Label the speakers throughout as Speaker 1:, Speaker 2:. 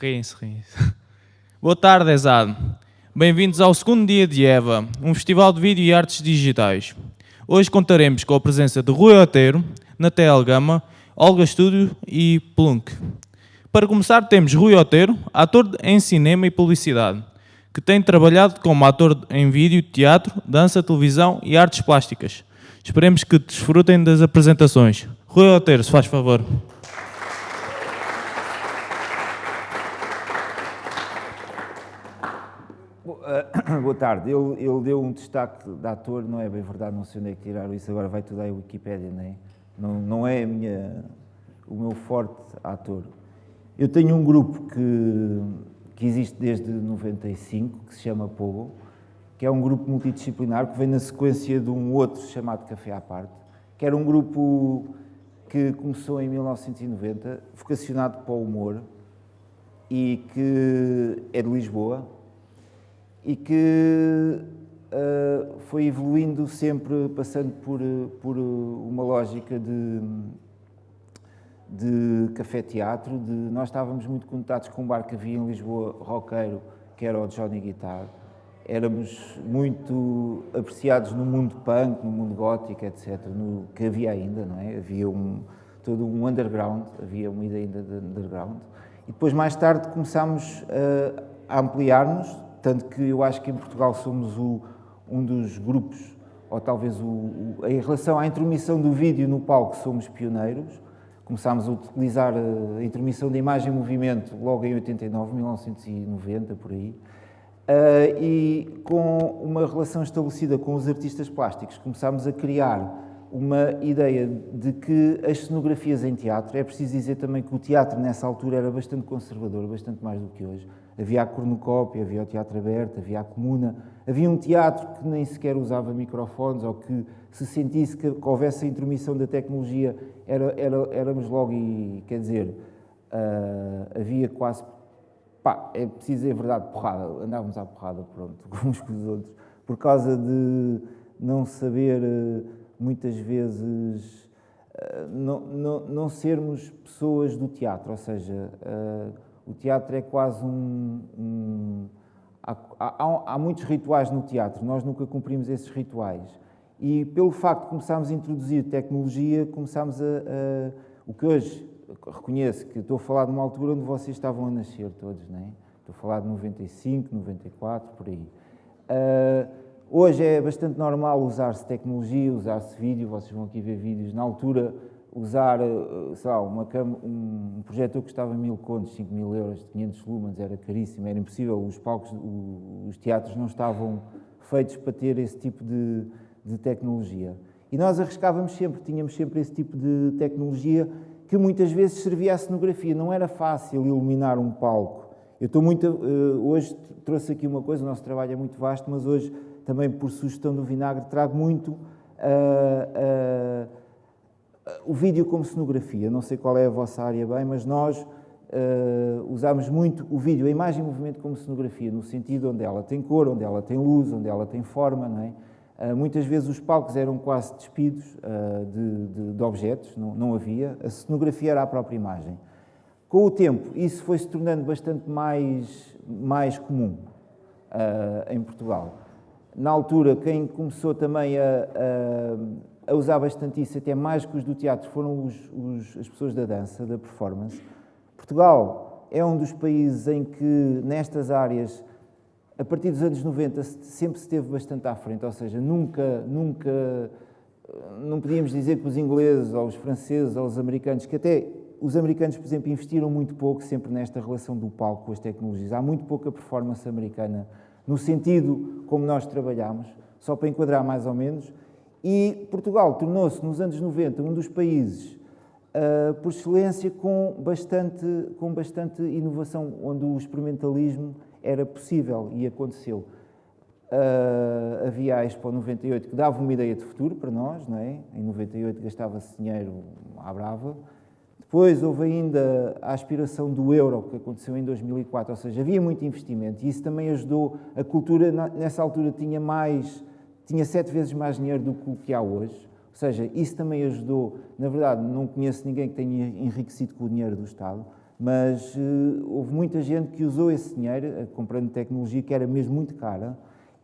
Speaker 1: Riem-se, riem-se. Boa tarde, Exado. Bem-vindos ao segundo dia de EVA, um festival de vídeo e artes digitais. Hoje contaremos com a presença de Rui Oteiro, Natel Gama, Olga Estúdio e Plunk. Para começar, temos Rui Oteiro, ator em cinema e publicidade, que tem trabalhado como ator em vídeo, teatro, dança, televisão e artes plásticas. Esperemos que desfrutem das apresentações. Rui Oteiro, se faz favor.
Speaker 2: Boa tarde. Ele, ele, deu um destaque de ator, não é bem verdade, não sei onde é que tiraram isso, agora vai tudo à Wikipédia, não é? Não, não é minha, o meu forte ator. Eu tenho um grupo que, que existe desde 95, que se chama Pogo, que é um grupo multidisciplinar que vem na sequência de um outro chamado Café à Parte, que era um grupo que começou em 1990, vocacionado para o humor e que é de Lisboa, e que uh, foi evoluindo sempre, passando por, por uma lógica de, de café-teatro. De, nós estávamos muito conectados com um bar que havia em Lisboa, roqueiro, que era o Johnny Guitar. Éramos muito apreciados no mundo punk, no mundo gótico, etc., no, que havia ainda, não é? Havia um, todo um underground, havia uma ideia ainda de underground. E depois, mais tarde, começámos uh, a ampliar-nos, tanto que eu acho que em Portugal somos o, um dos grupos, ou talvez o, o, em relação à intromissão do vídeo no palco, somos pioneiros. Começámos a utilizar a intromissão da imagem em movimento logo em 89, 1990, por aí. Uh, e com uma relação estabelecida com os artistas plásticos, começámos a criar uma ideia de que as cenografias em teatro, é preciso dizer também que o teatro nessa altura era bastante conservador, bastante mais do que hoje, Havia a cornucópia, havia o teatro aberto, havia a comuna, havia um teatro que nem sequer usava microfones ou que se sentisse que, que houvesse a intromissão da tecnologia, era, era, éramos logo e, quer dizer, uh, havia quase, pá, é preciso a verdade, porrada, andávamos à porrada, pronto, uns com os outros, por causa de não saber, uh, muitas vezes, uh, não, não, não sermos pessoas do teatro, ou seja, o teatro é quase um... um há, há, há, muitos rituais no teatro, nós nunca cumprimos esses rituais. E pelo facto de começarmos a introduzir tecnologia, começámos a, a... o que hoje reconheço que estou a falar de uma altura onde vocês estavam a nascer todos, não é? Estou a falar de 95, 94, por aí. Uh, hoje é bastante normal usar-se tecnologia, usar-se vídeo, vocês vão aqui ver vídeos. Na altura usar, eh, sei lá, uma cama, um projetor que custava mil contos, 5 mil euros, 500 lumens, era caríssimo, era impossível, os palcos, os teatros não estavam feitos para ter esse tipo de, de tecnologia. E nós arriscávamos sempre, tínhamos sempre esse tipo de tecnologia que muitas vezes servia à cenografia. Não era fácil iluminar um palco. Eu estou muito... Eh, hoje trouxe aqui uma coisa, o nosso trabalho é muito vasto, mas hoje, também por sugestão do Vinagre, trago muito... Uh, uh, o vídeo como cenografia, não sei qual é a vossa área bem, mas nós uh, usamos muito o vídeo, a imagem em movimento como cenografia, no sentido onde ela tem cor, onde ela tem luz, onde ela tem forma, não é? Uh, muitas vezes os palcos eram quase despidos uh, de, de, de, objetos, não, não havia, a cenografia era a própria imagem. Com o tempo, isso foi se tornando bastante mais, mais comum em Portugal. Na altura, quem começou também a, a usar bastante isso, até mais que os do teatro, foram os, os, as pessoas da dança, da performance. Portugal é um dos países em que, nestas áreas, a partir dos anos 90, sempre se esteve bastante à frente, ou seja, nunca, nunca, não podíamos dizer que os ingleses, ou os franceses, ou os americanos, que até os americanos, por exemplo, investiram muito pouco sempre nesta relação do palco com as tecnologias. Há muito pouca performance americana, no sentido como nós trabalhamos, só para enquadrar mais ou menos. E Portugal tornou-se, nos anos 90, um dos países, uh, por excelência, com bastante, com bastante inovação, onde o experimentalismo era possível e aconteceu. Uh, havia a Expo 98 que dava uma ideia de futuro para nós, não é? Em 98 gastava-se dinheiro à brava. Depois houve ainda a aspiração do euro, que aconteceu em 2004, ou seja, havia muito investimento e isso também ajudou. A cultura, nessa altura, tinha mais, tinha sete vezes mais dinheiro do que o que há hoje. Ou seja, isso também ajudou. Na verdade, não conheço ninguém que tenha enriquecido com o dinheiro do Estado, mas uh, houve muita gente que usou esse dinheiro, uh, comprando tecnologia que era mesmo muito cara,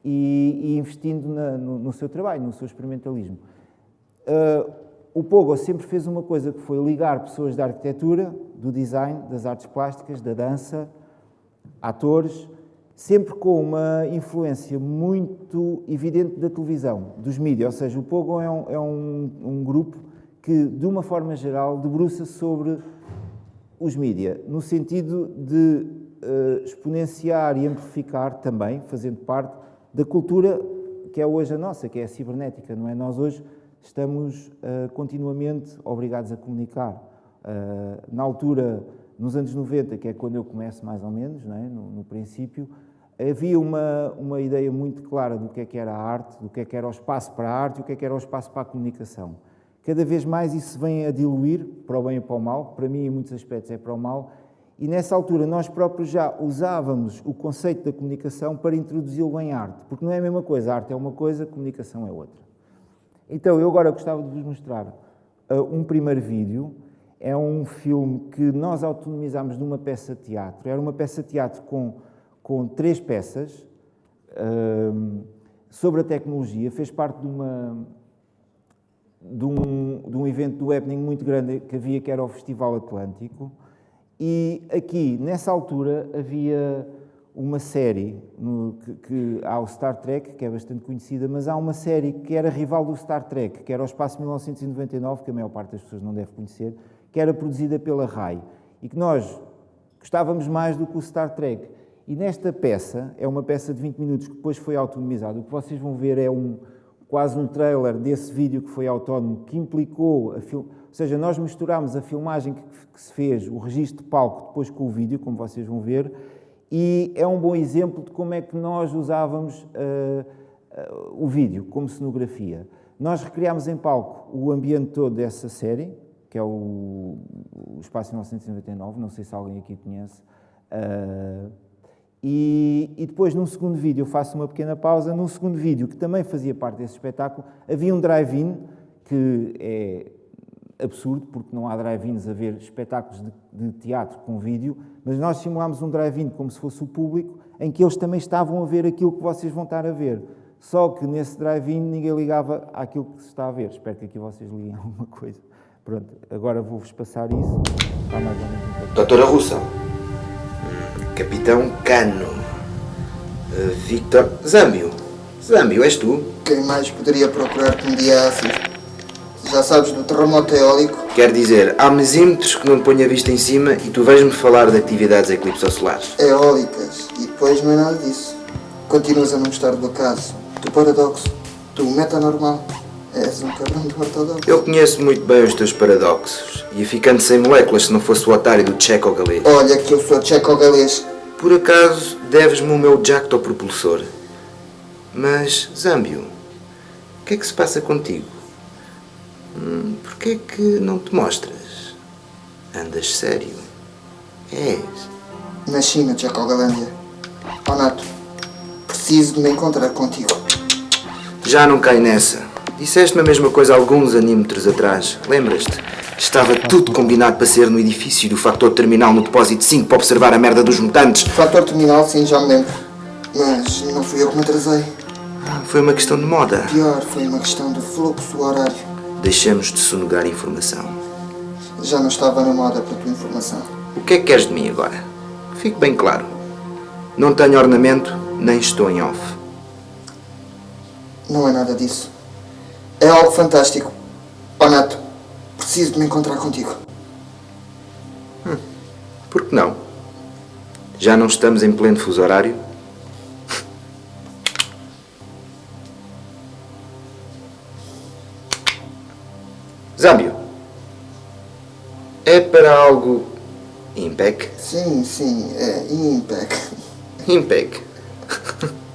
Speaker 2: e, e investindo na, no, no, seu trabalho, no seu experimentalismo. Uh, o Pogo sempre fez uma coisa que foi ligar pessoas da arquitetura, do design, das artes plásticas, da dança, atores, sempre com uma influência muito evidente da televisão, dos mídias. Ou seja, o Pogo é um, é um, um grupo que, de uma forma geral, debruça sobre os mídias, no sentido de uh, exponenciar e amplificar também, fazendo parte da cultura que é hoje a nossa, que é a cibernética, não é? Nós hoje estamos uh, continuamente obrigados a comunicar. Uh, na altura, nos anos 90, que é quando eu começo mais ou menos, é? no, no, princípio, havia uma, uma ideia muito clara do que é que era a arte, do que é que era o espaço para a arte e o que é que era o espaço para a comunicação. Cada vez mais isso vem a diluir, para o bem e para o mal, para mim em muitos aspectos é para o mal, e nessa altura nós próprios já usávamos o conceito da comunicação para introduzi-lo em arte, porque não é a mesma coisa, a arte é uma coisa, a comunicação é outra. Então, eu agora gostava de vos mostrar uh, um primeiro vídeo. É um filme que nós autonomizámos de uma peça de teatro. Era uma peça de teatro com, com três peças sobre a tecnologia. Fez parte de, uma, de, um, de um evento do happening muito grande que havia, que era o Festival Atlântico. E aqui, nessa altura, havia uma série no, que, que, há o Star Trek, que é bastante conhecida, mas há uma série que era rival do Star Trek, que era o Espaço 1999, que a maior parte das pessoas não deve conhecer, que era produzida pela RAI e que nós gostávamos mais do que o Star Trek. E nesta peça, é uma peça de 20 minutos que depois foi autonomizada, o que vocês vão ver é um, quase um trailer desse vídeo que foi autónomo, que implicou, a ou seja, nós misturámos a filmagem que, que se fez, o registro de palco, depois com o vídeo, como vocês vão ver, e é um bom exemplo de como é que nós usávamos uh, uh, o vídeo como cenografia. Nós recriámos em palco o ambiente todo dessa série, que é o, o Espaço 1999, não sei se alguém aqui conhece, uh, e, e, depois, num segundo vídeo, eu faço uma pequena pausa. Num segundo vídeo, que também fazia parte desse espetáculo, havia um drive-in, que é absurdo, porque não há drive-ins a ver espetáculos de, de, teatro com vídeo, mas nós simulámos um drive-in como se fosse o público, em que eles também estavam a ver aquilo que vocês vão estar a ver. Só que nesse drive-in ninguém ligava àquilo que se está a ver. Espero que aqui vocês liguem alguma coisa. Pronto, agora vou-vos passar isso. Está mais ou
Speaker 3: menos Doutora Russa, Capitão Cano, uh, Victor Zambio. Zambio, és tu?
Speaker 4: Quem mais poderia procurar-te um dia assim? Já sabes do terremoto eólico?
Speaker 3: Quer dizer, há mesímetros que não ponho a vista em cima e tu vais-me falar de atividades eclipsocelares.
Speaker 4: Eólicas. E depois não é nada disso. Continuas a não gostar do acaso, do paradoxo, do metanormal. És um cabrão do ortodoxo.
Speaker 3: Eu conheço muito bem os teus paradoxos. Ia ficando sem moléculas se não fosse o otário do tcheco-galês.
Speaker 4: Olha que eu sou tcheco-galês.
Speaker 3: Por acaso, deves-me o meu jactopropulsor. Mas, Zambio, o que é que se passa contigo? Hum, Porquê é que não te mostras? Andas sério? És?
Speaker 4: Na China, Tchecogolândia. Oh, Nato, preciso de me encontrar contigo.
Speaker 3: Já não cai nessa. Disseste-me a mesma coisa alguns anímetros atrás. Lembras-te? Estava tudo combinado para ser no edifício do Factor Terminal no Depósito 5 para observar a merda dos mutantes.
Speaker 4: Factor Terminal, sim, já me lembro. Mas não fui eu que me atrasei.
Speaker 3: Ah, foi uma questão de moda.
Speaker 4: Pior, foi uma questão de fluxo horário.
Speaker 3: Deixamos de sonegar informação.
Speaker 4: Já não estava na moda para a tua informação.
Speaker 3: O que é que queres de mim agora? Fique bem claro. Não tenho ornamento, nem estou em off.
Speaker 4: Não é nada disso. É algo fantástico. Honesto, preciso de me encontrar contigo.
Speaker 3: Hum, por que não? Já não estamos em pleno fuso horário? Zâmbio, é para algo impec?
Speaker 4: Sim, sim, é impec.
Speaker 3: Impec.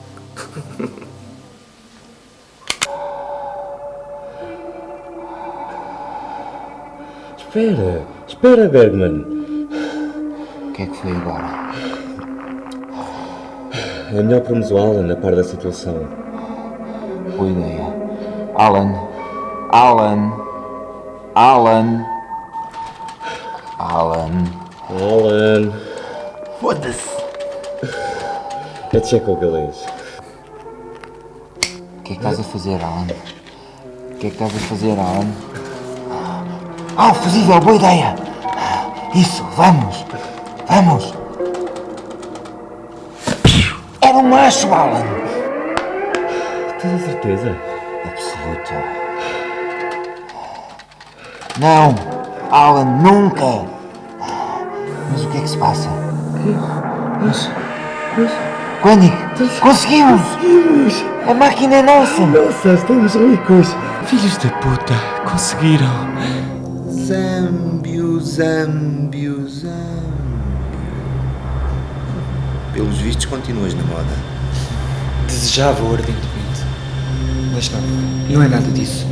Speaker 5: Espera, espera, Bergman.
Speaker 2: O que é que foi agora?
Speaker 5: É melhor pormos o Alan a par da situação.
Speaker 2: Boa ideia. Alan. Alan. Alan. Alan.
Speaker 5: Alan.
Speaker 2: Foda-se.
Speaker 5: É Checo galês.
Speaker 2: O que é que estás a fazer, Alan? O que é que estás a fazer, Alan? Ah, fusível, boa ideia! Isso, vamos! Vamos! Era um macho, Alan!
Speaker 5: Tens a certeza?
Speaker 2: Absoluta. Não! Alan, nunca! Mas o que é que se passa? Mas. Koenig, conseguimos! A máquina é nossa!
Speaker 5: Nossa, estamos ricos.
Speaker 1: Filhos da puta, conseguiram.
Speaker 3: Zâmbio, Zâmbio, Zâmbio. Pelos vistos, continuas na moda.
Speaker 6: Desejava ardentemente. Mas não, não é nada disso.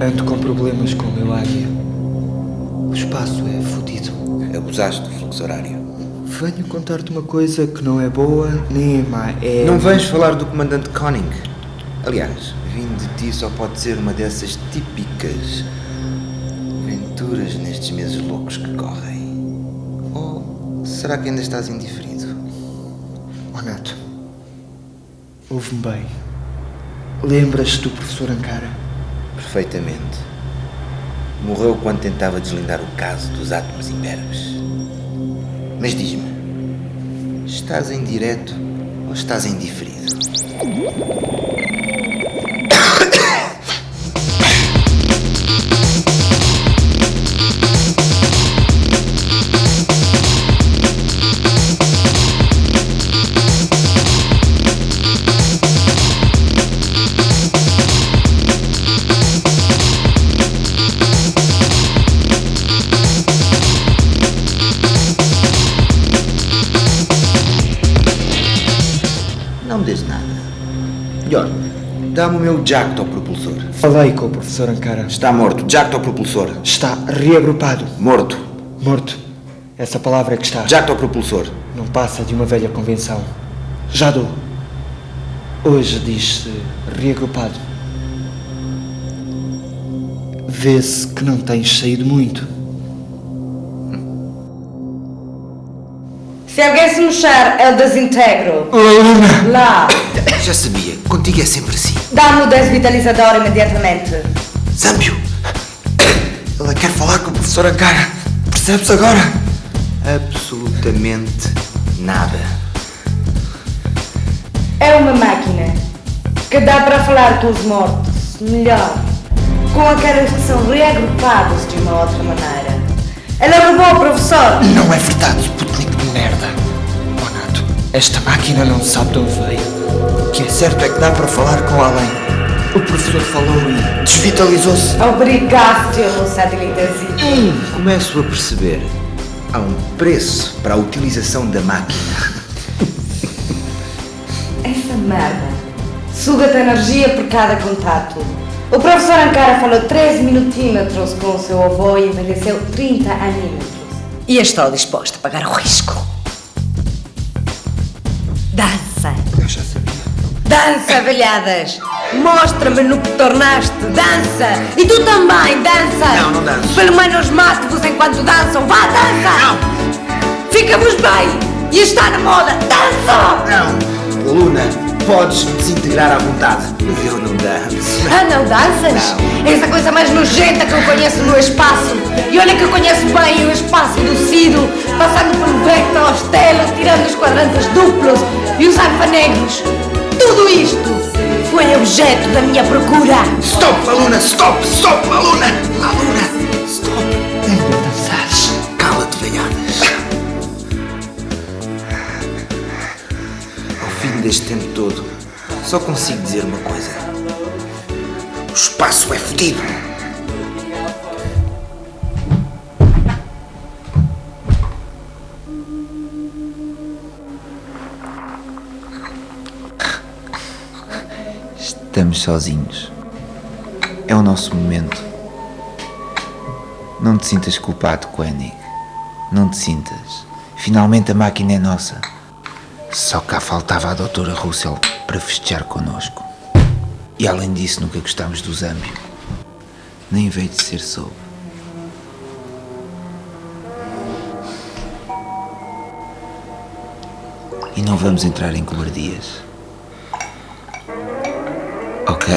Speaker 6: Ando com problemas com o meu águia. O espaço é fodido.
Speaker 3: Abusaste do fluxo horário.
Speaker 6: Venho contar-te uma coisa que não é boa nem é má. É.
Speaker 3: Não vens falar do comandante Conning. Aliás, vindo de ti só pode ser uma dessas típicas aventuras nestes meses loucos que correm. Ou será que ainda estás indiferido?
Speaker 6: Oh, Nato. Ouve-me bem. Lembras-te do professor Ankara?
Speaker 3: Perfeitamente. Morreu quando tentava deslindar o caso dos átomos imberbes. Mas diz-me, estás em direto ou estás em o meu jacto ao propulsor.
Speaker 6: Falei com o professor Ankara.
Speaker 3: Está morto. Jacto ao propulsor.
Speaker 6: Está reagrupado.
Speaker 3: Morto.
Speaker 6: Morto. Essa palavra é que está.
Speaker 3: Jacto ao propulsor.
Speaker 6: Não passa de uma velha convenção. Já dou. Hoje diz-se reagrupado. Vê-se que não tens saído muito.
Speaker 7: Se alguém se mexer, eu desintegro. Lá.
Speaker 3: Já sabia. Contigo é sempre assim.
Speaker 7: Dá-me o desvitalizador imediatamente.
Speaker 3: Zâmbio! Ela quer falar com o professor Ankara. Percebes agora? Absolutamente nada.
Speaker 7: É uma máquina que dá para falar com os mortos melhor, com aqueles que são reagrupados de uma outra maneira. Ela roubou o professor.
Speaker 6: Não é verdade, Sputnik merda. Oh, Nato, esta máquina não sabe de onde veio. O que é certo é que dá para falar com além. O professor falou e desvitalizou-se.
Speaker 7: Obrigaste, satélitezinho.
Speaker 3: Começo a perceber. Há um preço para a utilização da máquina.
Speaker 7: Essa merda suga-te energia por cada contato. O professor Ankara falou 13 minutímetros com o seu avô e envelheceu 30 anímetros. E estou disposto a pagar o risco. Dança, velhadas! Mostra-me no que tornaste! Dança! E tu também, dança!
Speaker 3: Não, não danço.
Speaker 7: Pelo menos mate-vos enquanto dançam! Vá, dança!
Speaker 3: Não!
Speaker 7: Fica-vos bem! E está na moda! Dança!
Speaker 3: Não! Luna, podes me desintegrar à vontade. Mas eu não danço.
Speaker 7: Ah, não danças?
Speaker 3: Não.
Speaker 7: Essa coisa mais nojenta que eu conheço no espaço. E olha que eu conheço bem o espaço do Cido, passando pelo Vector ao Stelo, tirando os quadrantes duplos e os alfanegros. Tudo isto foi objeto da minha procura.
Speaker 3: Stop, Aluna! Stop! Stop, Aluna! Aluna! Stop! Ainda dançares. Cala-te, velhadas. Ao fim deste tempo todo, só consigo dizer uma coisa. O espaço é fodido. Estamos sozinhos. É o nosso momento. Não te sintas culpado, Koenig. Não te sintas. Finalmente a máquina é nossa. Só cá faltava a doutora Russell para festejar connosco. E além disso, nunca gostámos do Zâmbio. Nem veio de ser soube. E não vamos entrar em cobardias. Ok.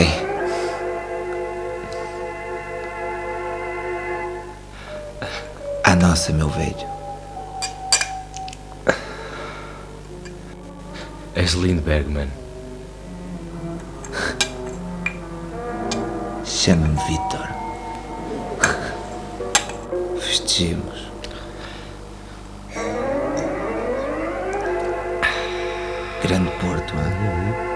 Speaker 3: A nossa, meu velho.
Speaker 5: És lindo, Bergman.
Speaker 3: Chama-me Vitor. Festejemos. Grande Porto, hein?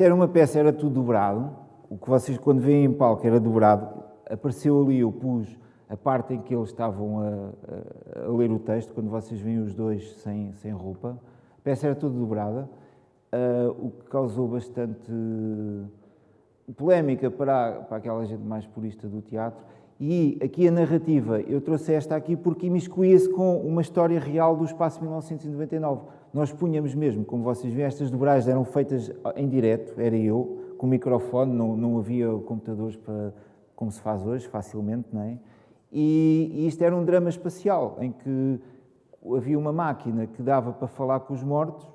Speaker 2: Isto era uma peça, era tudo dobrado. O que vocês, quando veem em palco, era dobrado. Apareceu ali, eu pus a parte em que eles estavam a, a- a ler o texto, quando vocês veem os dois sem, sem roupa. A peça era toda dobrada, ah, o que causou bastante polémica para, para aquela gente mais purista do teatro. E aqui a narrativa, eu trouxe esta aqui porque imiscuía-se com uma história real do Espaço 1999. Nós punhamos mesmo, como vocês veem, estas dobragens eram feitas em direto, era eu, com microfone, não, não havia computadores para, como se faz hoje, facilmente, não é? E, e isto era um drama espacial, em que havia uma máquina que dava para falar com os mortos,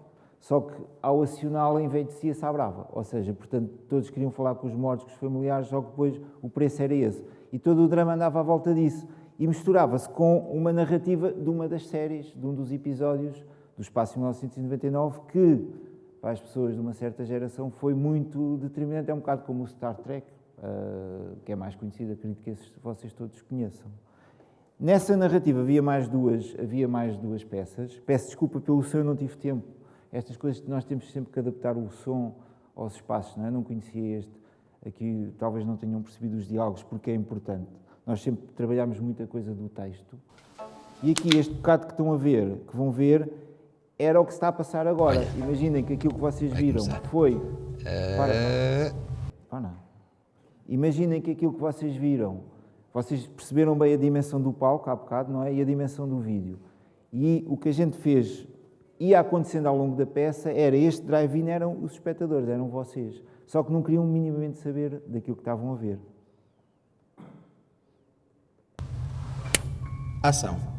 Speaker 2: só que ao acioná-la envelhecia-se à brava. Ou seja, portanto, todos queriam falar com os mortos, com os familiares, só que depois o preço era esse. E todo o drama andava à volta disso. E misturava-se com uma narrativa de uma das séries, de um dos episódios do Espaço 1999, que, para as pessoas de uma certa geração, foi muito determinante. É um bocado como o Star Trek, ah, que é mais conhecido, acredito que vocês todos conheçam. Nessa narrativa havia mais duas, havia mais duas peças. Peço desculpa pelo som, eu não tive tempo. Estas coisas que nós temos sempre que adaptar o som aos espaços, não é? Não conhecia este. Aqui talvez não tenham percebido os diálogos, porque é importante. Nós sempre trabalhamos muita coisa do texto. E aqui este bocado que estão a ver, que vão ver, era o que se está a passar agora. Imaginem que aquilo que vocês viram foi. Para, para não. Imaginem que aquilo que vocês viram, vocês perceberam bem a dimensão do palco há bocado, não é? E a dimensão do vídeo. E o que a gente fez, ia acontecendo ao longo da peça, era este drive-in eram os espectadores, eram vocês. Só que não queriam minimamente saber daquilo que estavam a ver.
Speaker 8: Ação.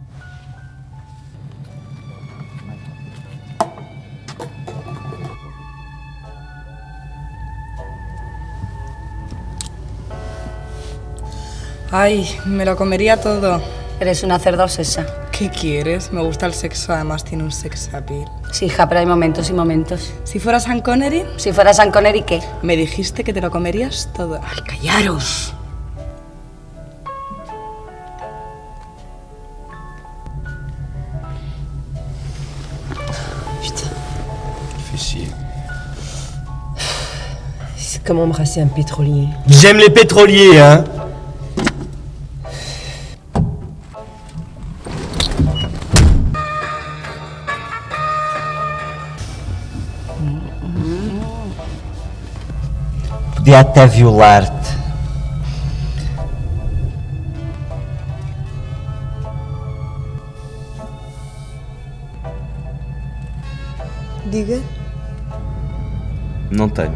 Speaker 9: Ay, me lo comería todo.
Speaker 7: Eres una cerda obsesa.
Speaker 9: ¿Qué quieres? Me gusta el sexo, además tiene un sex appeal.
Speaker 7: Sí, hija, pero hay momentos y momentos.
Speaker 9: Si fuera Sean Connery,
Speaker 7: Si fuera San Connery, ¿qué?
Speaker 9: me dijiste que te lo comerías todo.
Speaker 7: ¡Ay, callaros!
Speaker 8: Fais chier.
Speaker 10: C'est comme embrasser un pétrolier.
Speaker 5: J'aime les pétroliers, hein Até violar-te.
Speaker 10: Diga.
Speaker 5: Não tenho.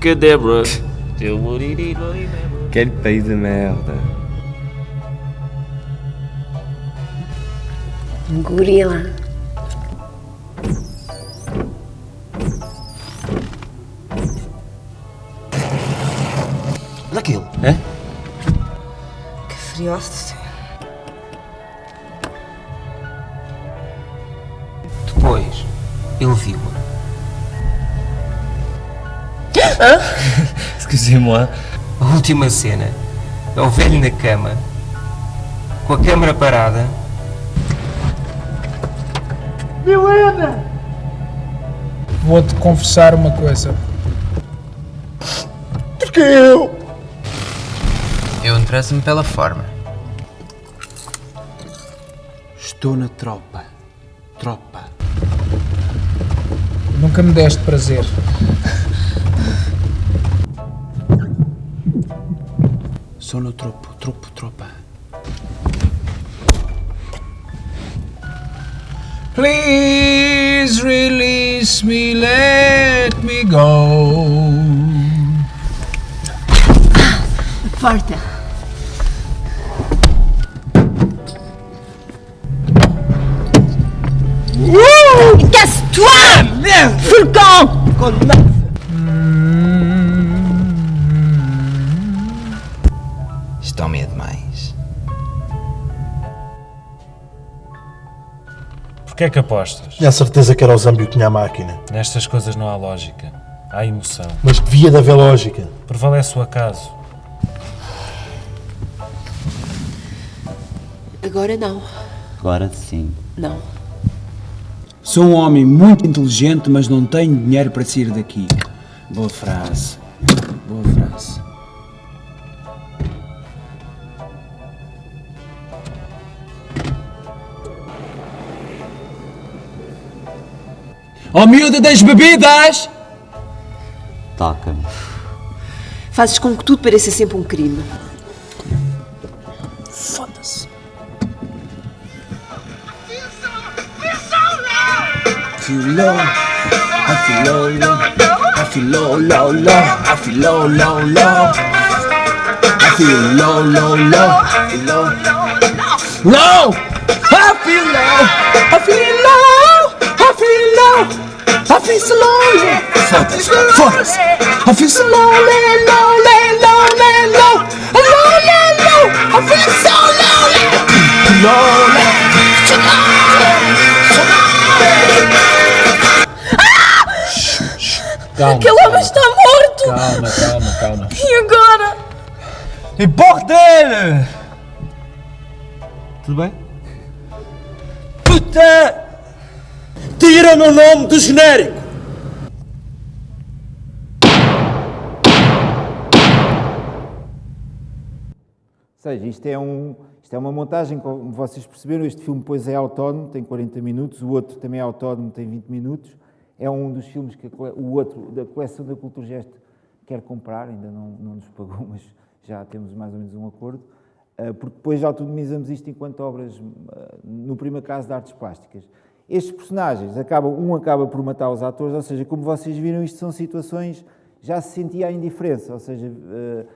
Speaker 1: Que Débora?
Speaker 5: Quel pays de merda.
Speaker 7: Um gorila.
Speaker 6: Depois, ele viu-a.
Speaker 5: Excusez-moi.
Speaker 6: A última cena é o velho na cama, com a câmara parada.
Speaker 11: Vou-te confessar uma coisa.
Speaker 6: Eu interesso-me pela forma.
Speaker 8: Estou na tropa. Tropa.
Speaker 11: Nunca me deste prazer.
Speaker 12: Sono troppo, troppo, troppa.
Speaker 11: Please release me, let me go.
Speaker 7: Porta. Casse-toi Fous le camp
Speaker 6: Estão-me é demais.
Speaker 13: Porquê é que apostas?
Speaker 14: Tinha a certeza que era o Zambio que tinha a máquina.
Speaker 13: Nestas coisas não há lógica. Há emoção.
Speaker 14: Mas devia de haver lógica.
Speaker 13: Prevalece o acaso.
Speaker 10: Agora não.
Speaker 15: Agora sim.
Speaker 10: Não.
Speaker 12: Sou um homem muito inteligente, mas não tenho dinheiro para sair daqui. Boa frase. Boa frase. Oh miúda das bebidas!
Speaker 15: Toca-me.
Speaker 10: Fazes com que tudo pareça sempre um crime.
Speaker 12: Low, I feel low, low, I feel low, low, low, I feel low, low, low, I feel low, low, low, I feel low, low, I feel low, I feel low, I feel low, I feel so lonely, focus, I feel so lonely, lonely, lonely, low, lonely, low, I feel so lonely, lonely, so lonely,
Speaker 13: Calma.
Speaker 10: Aquele homem está morto!
Speaker 13: Calma, calma, calma.
Speaker 10: E agora?
Speaker 12: Importa dele!
Speaker 15: Tudo bem?
Speaker 12: Puta! Tira-me o nome do genérico!
Speaker 2: Ou seja, isto é, um, isto é uma montagem, como vocês perceberam, este filme depois é autónomo, tem 40 minutos, o outro também é autónomo, tem 20 minutos. É um dos filmes que o outro, da coleção da Cultura Gesto, quer comprar, ainda não, não nos pagou, mas já temos mais ou menos um acordo, uh, porque depois já autonomizamos isto enquanto obras, uh, no primeiro caso, de artes plásticas. Estes personagens, acabam, um acaba por matar os atores, ou seja, como vocês viram, isto são situações, já se sentia a indiferença, ou seja, uh,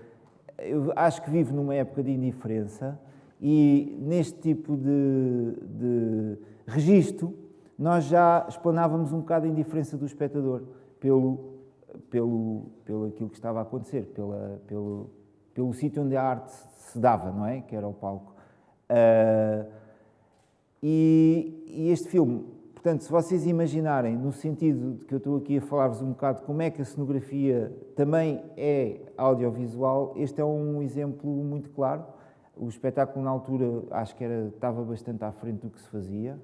Speaker 2: eu acho que vivo numa época de indiferença e neste tipo de, de registro nós já explanávamos um bocado a indiferença do espectador pelo, pelo, pelo aquilo que estava a acontecer, pela, pelo, pelo sítio onde a arte se dava, não é? Que era o palco. Uh, e, e, este filme, portanto, se vocês imaginarem, no sentido de que eu estou aqui a falar-vos um bocado como é que a cenografia também é audiovisual, este é um exemplo muito claro. O espetáculo, na altura, acho que era, estava bastante à frente do que se fazia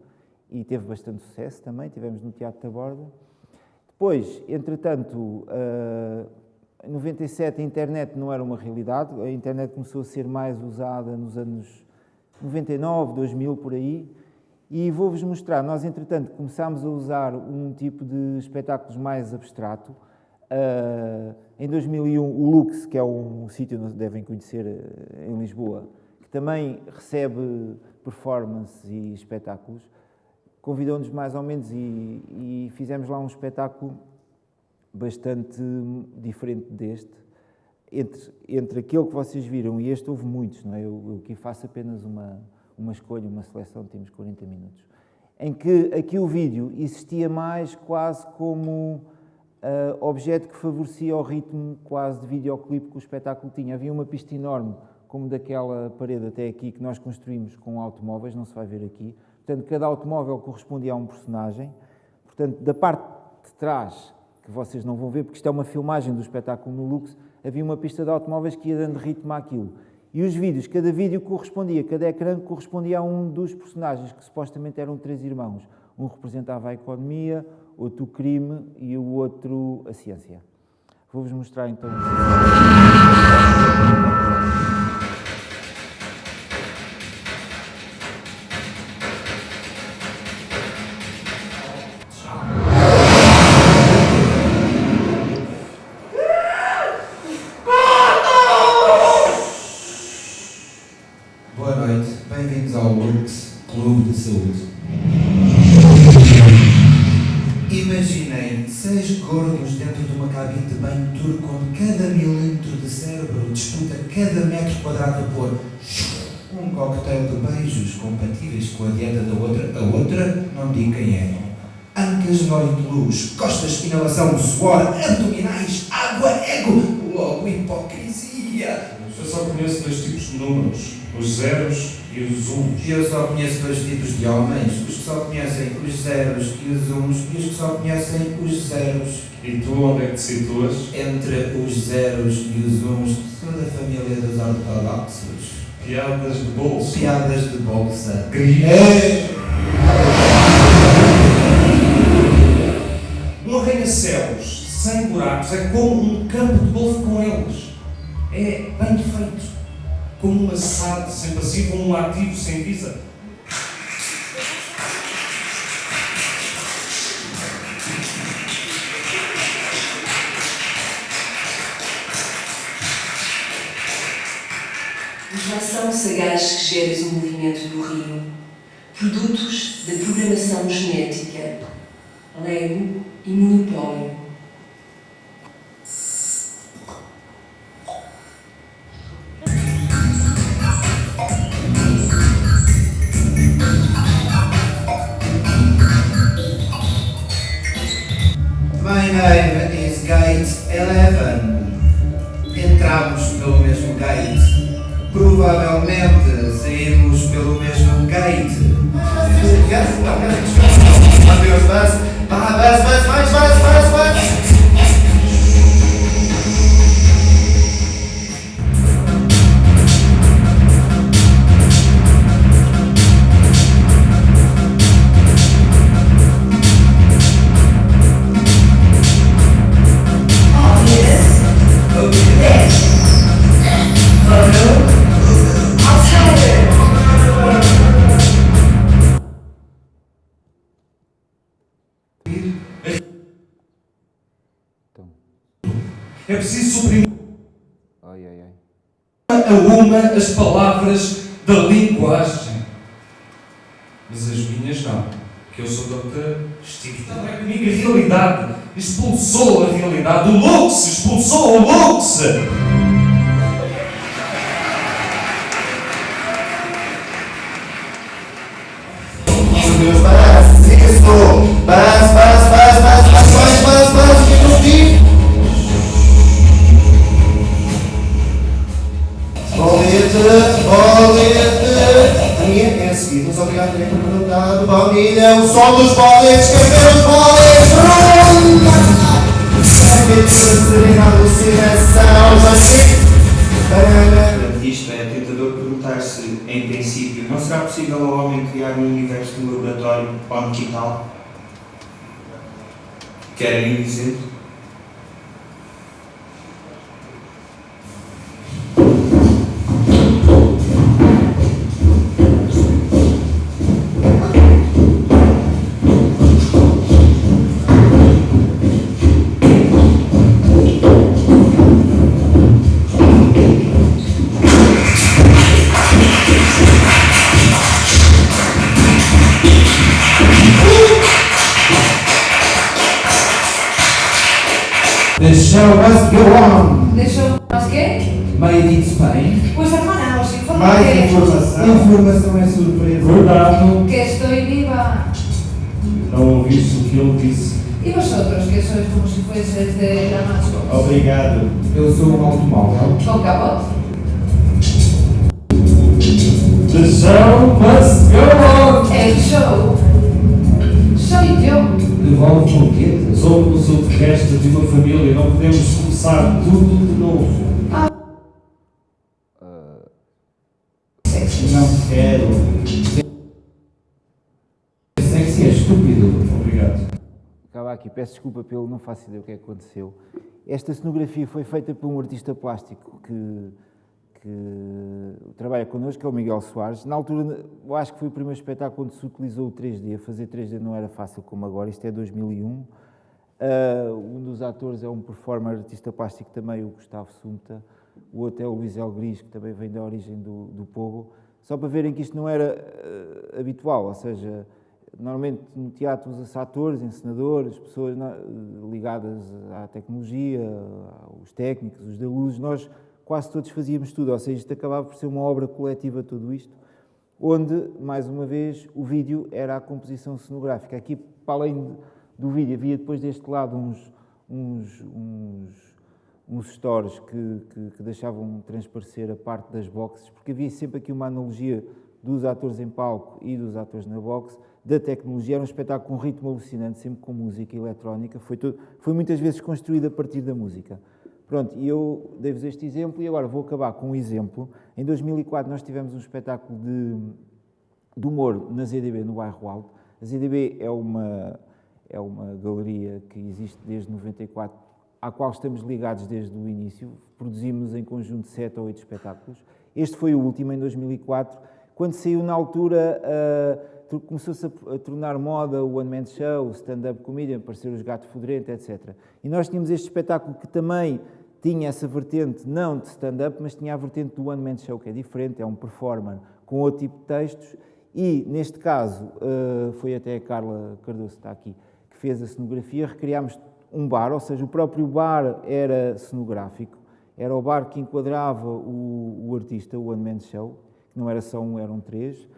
Speaker 2: e teve bastante sucesso também, tivemos no Teatro da Borda. Depois, entretanto, uh, em 97 a internet não era uma realidade, a internet começou a ser mais usada nos anos 99, 2000, por aí, e vou-vos mostrar, nós entretanto começámos a usar um tipo de espetáculos mais abstrato. Uh, em 2001, o Lux, que é um sítio que devem conhecer uh, em Lisboa, que também recebe performances e espetáculos, convidou-nos mais ou menos e, e, fizemos lá um espetáculo bastante diferente deste. Entre, entre aquele que vocês viram e este houve muitos, não é? Eu, eu aqui faço apenas uma, uma escolha, uma seleção, temos 40 minutos. Em que aqui o vídeo existia mais quase como uh, objeto que favorecia o ritmo quase de videoclipe que o espetáculo tinha. Havia uma pista enorme, como daquela parede até aqui, que nós construímos com automóveis, não se vai ver aqui, Portanto, cada automóvel correspondia a um personagem. Portanto, da parte de trás, que vocês não vão ver, porque isto é uma filmagem do espetáculo no Lux, havia uma pista de automóveis que ia dando ritmo àquilo. E os vídeos, cada vídeo correspondia, cada ecrã correspondia a um dos personagens, que supostamente eram três irmãos. Um representava a economia, outro o crime e o outro a ciência. Vou-vos mostrar então.
Speaker 3: Com a dieta da outra. A outra, não digo quem é. Ancas olho de luz, costas, inalação, suor, abdominais, água, ego, logo hipocrisia.
Speaker 16: Eu só conheço dois tipos de números, os zeros e os uns.
Speaker 3: Eu só conheço dois tipos de homens, os que só conhecem os zeros e os uns e os que só conhecem os zeros.
Speaker 16: E tu onde é que te situas?
Speaker 3: Entre os zeros e os uns, sou da família dos ortodoxos.
Speaker 16: Piadas de bolsa.
Speaker 3: Piadas de bolsa. É.
Speaker 16: Um arranha-céus sem buracos é como um campo de golfe com eles. É bem feito. Como uma SAD sem passivo ou um ativo sem visa.
Speaker 10: São sagaz que geras o movimento do rio, produtos da programação genética, Lego e monopólio.
Speaker 16: As palavras da linguagem. Mas as minhas não, que eu sou doutor. Não é comigo a realidade. Expulsou a realidade. O Lux expulsou o Lux.
Speaker 3: Adeus, bus.
Speaker 16: carrying
Speaker 3: Não quero. Sexy é estúpido.
Speaker 16: Obrigado.
Speaker 2: Acaba aqui, peço desculpa pelo não faço ideia o que é que aconteceu. Esta cenografia foi feita por um artista plástico que, que trabalha connosco, que é o Miguel Soares. Na altura, eu acho que foi o primeiro espetáculo onde se utilizou o 3D. Fazer 3D não era fácil como agora, isto é 2001. Uh, um dos atores é um performer artista plástico também, o Gustavo Sumta. O outro é o Luís El Gris, que também vem da origem do, do Pogo. Só para verem que isto não era uh, habitual, ou seja, Normalmente no teatro usa-se atores, encenadores, pessoas na, ligadas à tecnologia, os técnicos, os da luz. Nós quase todos fazíamos tudo, ou seja, isto acabava por ser uma obra coletiva, tudo isto, onde, mais uma vez, o vídeo era a composição cenográfica. Aqui, para além do vídeo, havia depois deste lado uns, uns, uns, uns stores que, que, que deixavam transparecer a parte das boxes, porque havia sempre aqui uma analogia dos atores em palco e dos atores na boxe, da tecnologia. Era um espetáculo com um ritmo alucinante, sempre com música eletrónica. Foi, todo, foi muitas vezes construído a partir da música. Pronto, e eu dei-vos este exemplo e agora vou acabar com um exemplo. Em 2004 nós tivemos um espetáculo de, de humor na ZDB, no bairro Alto. A ZDB é uma, é uma galeria que existe desde 94, à qual estamos ligados desde o início. Produzimos em conjunto sete ou oito espetáculos. Este foi o último, em 2004, quando saiu na altura... Uh, começou-se a, tornar moda o One Man Show, o stand-up comedian, aparecer os gatos fedorento, etc. E nós tínhamos este espetáculo que também tinha essa vertente, não de stand-up, mas tinha a vertente do One Man Show, que é diferente, é um performer com outro tipo de textos, e neste caso, uh, foi até a Carla Cardoso, está aqui, que fez a cenografia, recriámos um bar, ou seja, o próprio bar era cenográfico, era o bar que enquadrava o, o artista, o One Man Show, que não era só um, eram três,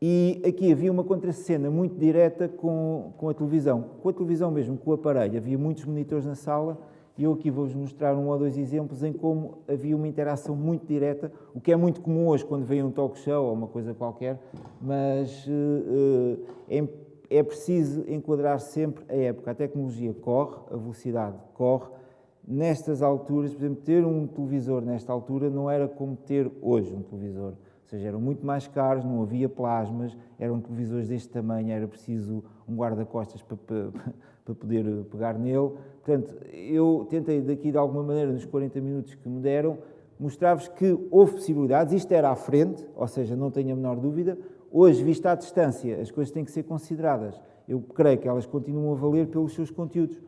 Speaker 2: e aqui havia uma contracena muito direta com, com a televisão, com a televisão mesmo, com o aparelho. Havia muitos monitores na sala e eu aqui vou-vos mostrar um ou dois exemplos em como havia uma interação muito direta, o que é muito comum hoje quando vem um talk show ou uma coisa qualquer, mas uh, é, é preciso enquadrar sempre a época. A tecnologia corre, a velocidade corre. Nestas alturas, por exemplo, ter um televisor nesta altura não era como ter hoje um televisor ou seja, eram muito mais caros, não havia plasmas, eram televisores deste tamanho, era preciso um guarda-costas para, para, para, poder pegar nele. Portanto, eu tentei daqui de alguma maneira, nos 40 minutos que me deram, mostrar-vos que houve possibilidades, isto era à frente, ou seja, não tenho a menor dúvida. Hoje, vista à distância, as coisas têm que ser consideradas. Eu creio que elas continuam a valer pelos seus conteúdos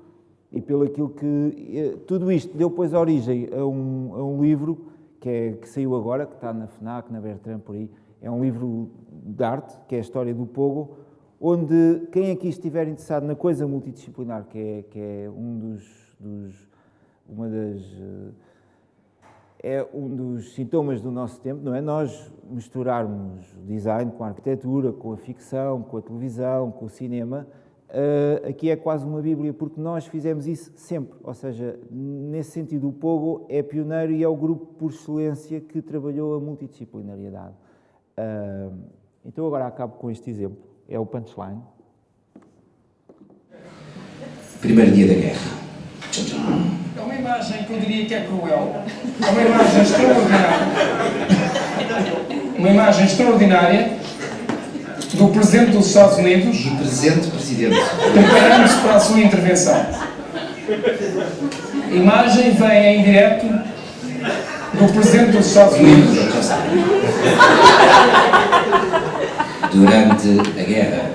Speaker 2: e pelo aquilo que... Eh, tudo isto deu, pois, origem a um, a um livro que, é, que saiu agora, que está na FNAC, na Bertrand, por aí. É um livro de arte, que é a história do Pogo, onde quem aqui estiver interessado na coisa multidisciplinar, que é, que é um dos, dos, uma das é um dos sintomas do nosso tempo, não é? Nós misturarmos design com a arquitetura, com a ficção, com a televisão, com o cinema, Uh, aqui é quase uma bíblia, porque nós fizemos isso sempre, ou seja, nesse sentido o Pogo é pioneiro e é o grupo por excelência que trabalhou a multidisciplinariedade. Uh, então agora acabo com este exemplo, é o punchline.
Speaker 17: Primeiro dia da guerra.
Speaker 18: Uma imagem que eu diria que é cruel, é uma imagem extraordinária, uma imagem extraordinária do Presidente dos Estados Unidos.
Speaker 17: Do Presidente Presidente.
Speaker 18: Preparando-se para a sua intervenção. A imagem vem em direto do Presidente dos Estados Unidos.
Speaker 17: Durante a guerra.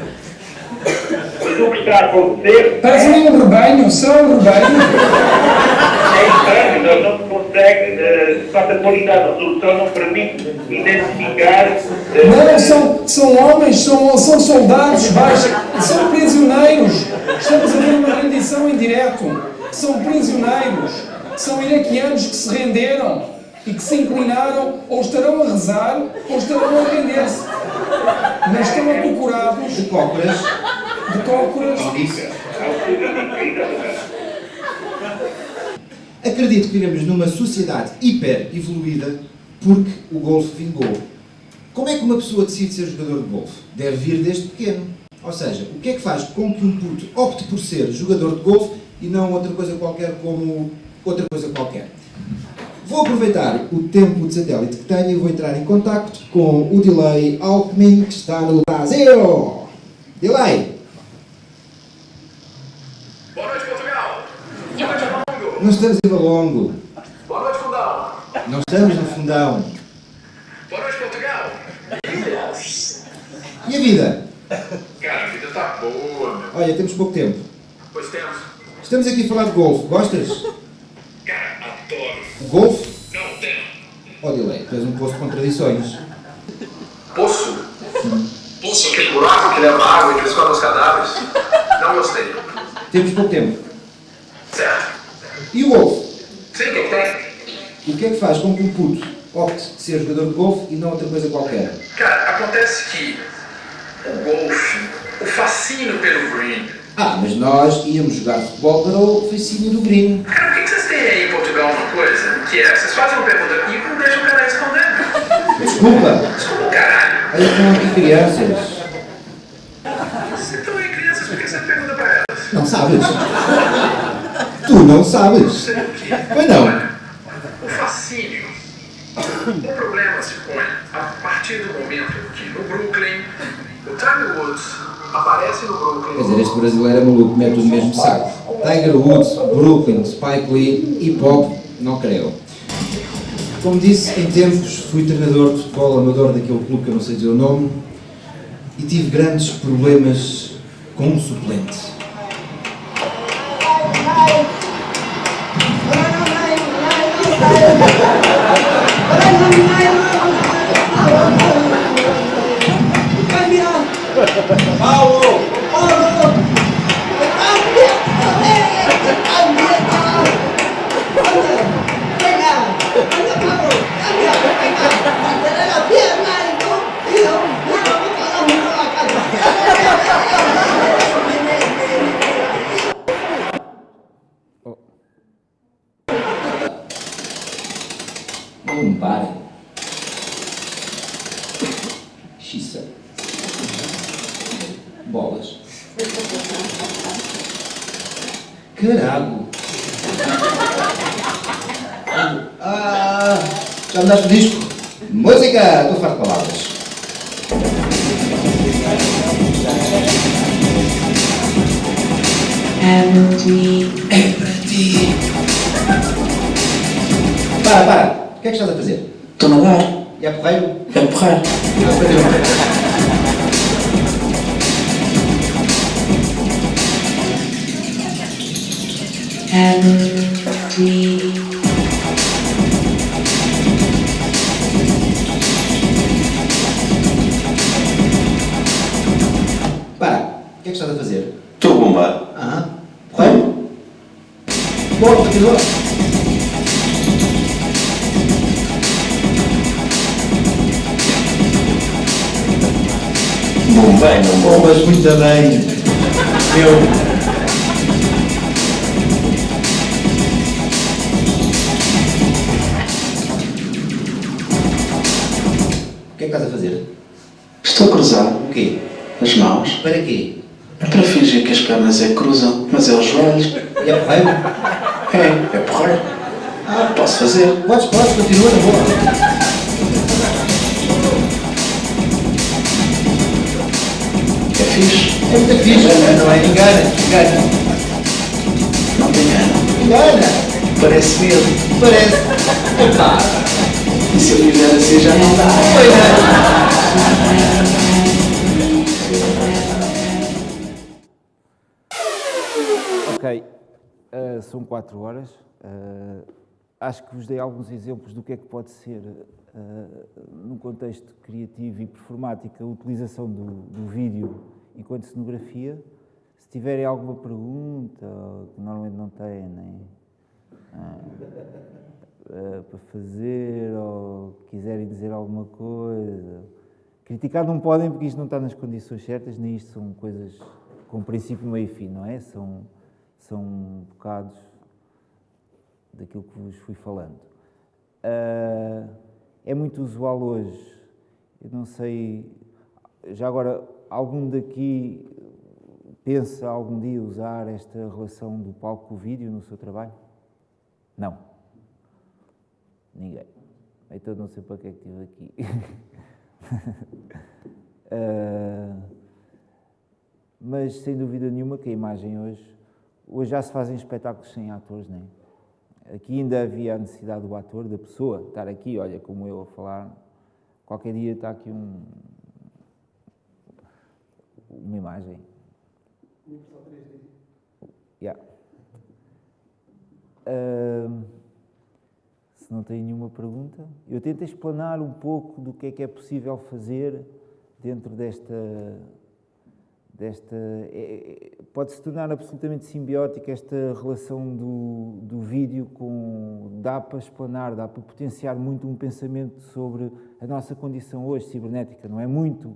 Speaker 18: O que está a acontecer? Parece um rebanho, são um rebanho.
Speaker 19: É estranho, não, não se consegue, uh, a qualidade da resolução não permite identificar... Uh,
Speaker 18: não, são, são homens, são, são soldados, baixa, são prisioneiros. Estamos a ver uma rendição em direto. São prisioneiros, são iraquianos que se renderam e que se inclinaram, ou estarão a rezar, ou estarão a render-se. Mas estão acocorados...
Speaker 17: De cócoras.
Speaker 18: De cócoras.
Speaker 17: Acredito que vivemos numa sociedade hiper evoluída porque o golfe vingou. Como é que uma pessoa decide ser jogador de golfe? Deve vir desde pequeno. Ou seja, o que é que faz com que um puto opte por ser jogador de golfe e não outra coisa qualquer como outra coisa qualquer? Vou aproveitar o tempo de satélite que tenho e vou entrar em contacto com o Delay Alckmin que está no Brasil. Delay! Não estamos em Valongo.
Speaker 19: Boa noite, fundão.
Speaker 17: Não estamos no fundão.
Speaker 19: Boa noite, Portugal.
Speaker 17: E a vida?
Speaker 19: Cara, a vida tá boa, meu.
Speaker 17: Olha, temos pouco tempo.
Speaker 19: Pois temos.
Speaker 17: Estamos aqui a falar de golfe. Gostas?
Speaker 19: Cara, adoro.
Speaker 17: O golfe?
Speaker 19: Não, tenho.
Speaker 17: Oh, Delay, tu és um poço de contradições.
Speaker 19: Poço?
Speaker 17: Sim.
Speaker 19: Poço.
Speaker 20: Aquele buraco que leva água e que comem os cadáveres. Não gostei.
Speaker 3: Temos pouco tempo.
Speaker 20: Certo.
Speaker 3: E o golfe?
Speaker 20: Sim, o que é que?
Speaker 3: O que é que faz com que um puto opte ser jogador de golfe e não outra coisa qualquer?
Speaker 20: Cara, acontece que o golfe, o fascínio pelo green.
Speaker 3: Ah, mas nós íamos jogar futebol para o fascínio do green.
Speaker 20: Cara, por que que vocês têm aí em Portugal uma coisa que é, vocês fazem uma pergunta e não deixam o cara responder?
Speaker 3: Desculpa.
Speaker 20: Desculpa, caralho.
Speaker 3: Aí estão aqui crianças.
Speaker 20: Vocês estão aí crianças, por que você pergunta pra elas?
Speaker 3: Não sabes? Tu não sabes? Pois não.
Speaker 20: O fascínio. O problema se põe a partir do momento que no Brooklyn, o Tiger Woods aparece no Brooklyn.
Speaker 3: Quer dizer, este brasileiro é maluco, mete no mesmo saco. Tiger Woods, Brooklyn, Spike Lee, hip hop, não creio. Como disse, em tempos fui treinador de futebol amador daquele clube que eu não sei dizer o nome e tive grandes problemas com um suplente. Não
Speaker 21: Bombei, não
Speaker 3: Bombas muito bem. Eu. O que é que estás a fazer?
Speaker 21: Estou a cruzar.
Speaker 3: O quê?
Speaker 21: As mãos.
Speaker 3: Para quê?
Speaker 21: É para fingir que as pernas é que cruzam, mas é os joelhos.
Speaker 3: E é porreiro?
Speaker 21: É, é porreiro. Ah, posso fazer.
Speaker 3: Podes, podes, continua na boa.
Speaker 21: Fixe.
Speaker 3: É muito fixe, não é? Engana, engana.
Speaker 21: Não te engano.
Speaker 3: Engana.
Speaker 21: Parece mesmo.
Speaker 3: Parece. Epá.
Speaker 21: E se eu fizer assim já não dá.
Speaker 2: Ok, eh, são quatro horas. Eh, acho que vos dei alguns exemplos do que é que pode ser, eh, num contexto criativo e performático, a utilização do, do vídeo enquanto cenografia. Se tiverem alguma pergunta, que normalmente não têm, nem eh, para fazer, ou quiserem dizer alguma coisa. Criticar não podem porque isto não está nas condições certas, nem isto são coisas com princípio, meio e fim, não é? São, são bocados daquilo que vos fui falando. Ah, é muito usual hoje, eu não sei, já agora, algum daqui pensa algum dia usar esta relação do palco com o vídeo no seu trabalho? Não. Ninguém. Então não sei para que é que estive aqui. Ah, mas sem dúvida nenhuma que a imagem hoje, hoje já se fazem espetáculos sem atores, não é? Aqui ainda havia a necessidade do ator, da pessoa, estar aqui, olha, como eu a falar, qualquer dia está aqui um, uma imagem. Yeah. Ah, se não tem nenhuma pergunta, eu tento explanar um pouco do que é que é possível fazer dentro desta. desta é, é, Pode-se tornar absolutamente simbiótica esta relação do, do vídeo com. dá para explanar, dá para potenciar muito um pensamento sobre a nossa condição hoje cibernética, não é? Muito